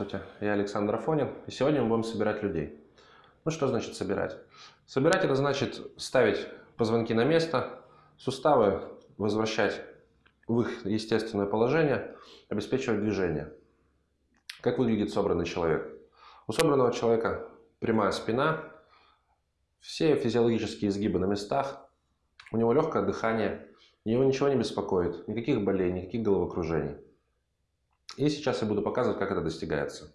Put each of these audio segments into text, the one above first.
Здравствуйте, я Александр Афонин, и сегодня мы будем собирать людей. Ну что значит собирать? Собирать это значит ставить позвонки на место, суставы возвращать в их естественное положение, обеспечивать движение. Как выглядит собранный человек? У собранного человека прямая спина, все физиологические изгибы на местах, у него легкое дыхание, его ничего не беспокоит, никаких болей, никаких головокружений. И сейчас я буду показывать, как это достигается.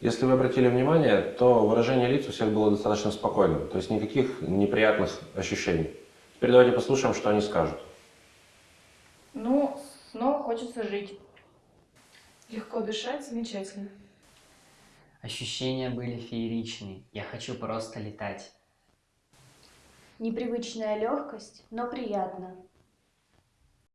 Если вы обратили внимание, то выражение лиц у всех было достаточно спокойным, то есть никаких неприятных ощущений. Теперь давайте послушаем, что они скажут. Ну, снова хочется жить. Легко дышать, замечательно. Ощущения были фееричные. Я хочу просто летать. Непривычная легкость, но приятно.